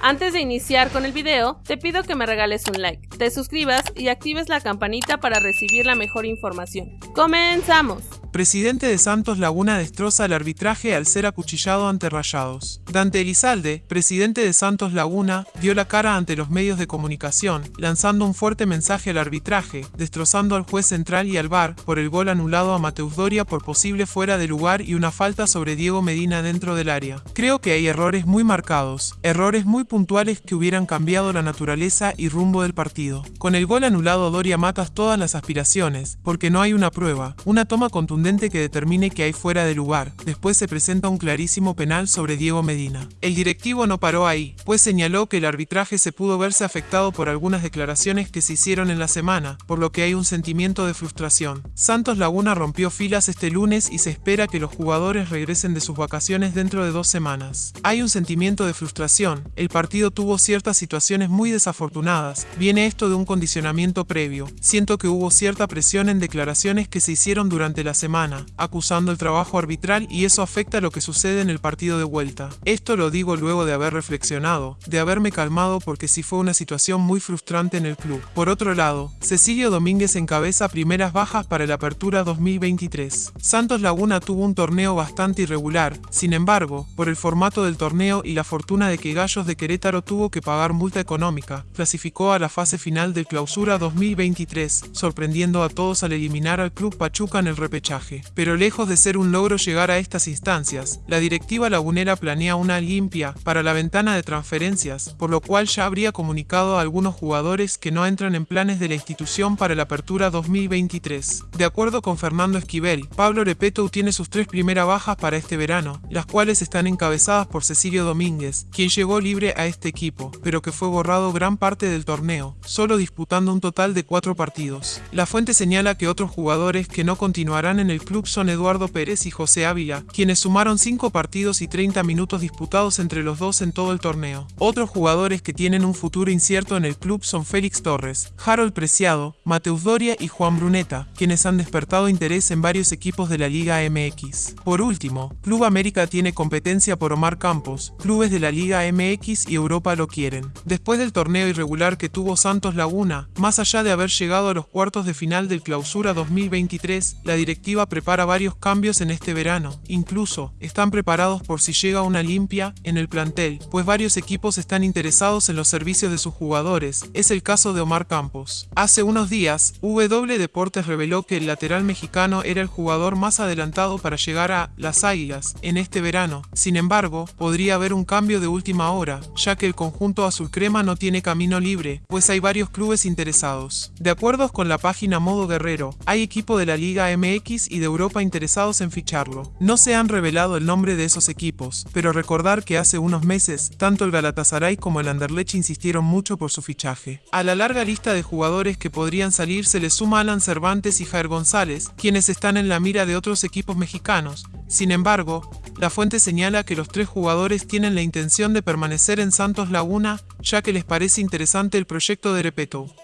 Antes de iniciar con el video, te pido que me regales un like, te suscribas y actives la campanita para recibir la mejor información. ¡Comenzamos! Presidente de Santos Laguna destroza el arbitraje al ser acuchillado ante Rayados. Dante Elizalde, presidente de Santos Laguna, dio la cara ante los medios de comunicación, lanzando un fuerte mensaje al arbitraje, destrozando al juez central y al VAR por el gol anulado a Mateus Doria por posible fuera de lugar y una falta sobre Diego Medina dentro del área. Creo que hay errores muy marcados, errores muy puntuales que hubieran cambiado la naturaleza y rumbo del partido. Con el gol anulado Doria matas todas las aspiraciones, porque no hay una prueba, una toma contundente que determine que hay fuera de lugar. Después se presenta un clarísimo penal sobre Diego Medina. El directivo no paró ahí, pues señaló que el arbitraje se pudo verse afectado por algunas declaraciones que se hicieron en la semana, por lo que hay un sentimiento de frustración. Santos Laguna rompió filas este lunes y se espera que los jugadores regresen de sus vacaciones dentro de dos semanas. Hay un sentimiento de frustración, el partido tuvo ciertas situaciones muy desafortunadas, viene esto de un condicionamiento previo, siento que hubo cierta presión en declaraciones que se hicieron durante la semana acusando el trabajo arbitral y eso afecta lo que sucede en el partido de vuelta. Esto lo digo luego de haber reflexionado, de haberme calmado porque sí fue una situación muy frustrante en el club. Por otro lado, Cecilio Domínguez encabeza primeras bajas para la apertura 2023. Santos Laguna tuvo un torneo bastante irregular, sin embargo, por el formato del torneo y la fortuna de que Gallos de Querétaro tuvo que pagar multa económica, clasificó a la fase final del clausura 2023, sorprendiendo a todos al eliminar al club Pachuca en el repechaje. Pero lejos de ser un logro llegar a estas instancias, la directiva lagunera planea una limpia para la ventana de transferencias, por lo cual ya habría comunicado a algunos jugadores que no entran en planes de la institución para la apertura 2023. De acuerdo con Fernando Esquivel, Pablo Repeto tiene sus tres primeras bajas para este verano, las cuales están encabezadas por Cecilio Domínguez, quien llegó libre a este equipo, pero que fue borrado gran parte del torneo, solo disputando un total de cuatro partidos. La fuente señala que otros jugadores que no continuarán en el club son Eduardo Pérez y José Ávila, quienes sumaron 5 partidos y 30 minutos disputados entre los dos en todo el torneo. Otros jugadores que tienen un futuro incierto en el club son Félix Torres, Harold Preciado, Mateus Doria y Juan Bruneta, quienes han despertado interés en varios equipos de la Liga MX. Por último, Club América tiene competencia por Omar Campos, clubes de la Liga MX y Europa lo quieren. Después del torneo irregular que tuvo Santos Laguna, más allá de haber llegado a los cuartos de final del Clausura 2023, la directiva prepara varios cambios en este verano. Incluso, están preparados por si llega una limpia en el plantel, pues varios equipos están interesados en los servicios de sus jugadores. Es el caso de Omar Campos. Hace unos días, W Deportes reveló que el lateral mexicano era el jugador más adelantado para llegar a las Águilas en este verano. Sin embargo, podría haber un cambio de última hora, ya que el conjunto azul crema no tiene camino libre, pues hay varios clubes interesados. De acuerdo con la página Modo Guerrero, hay equipo de la Liga MX y de Europa interesados en ficharlo. No se han revelado el nombre de esos equipos, pero recordar que hace unos meses, tanto el Galatasaray como el Anderlecht insistieron mucho por su fichaje. A la larga lista de jugadores que podrían salir se le suma Alan Cervantes y Jair González, quienes están en la mira de otros equipos mexicanos. Sin embargo, la fuente señala que los tres jugadores tienen la intención de permanecer en Santos Laguna, ya que les parece interesante el proyecto de Repeto.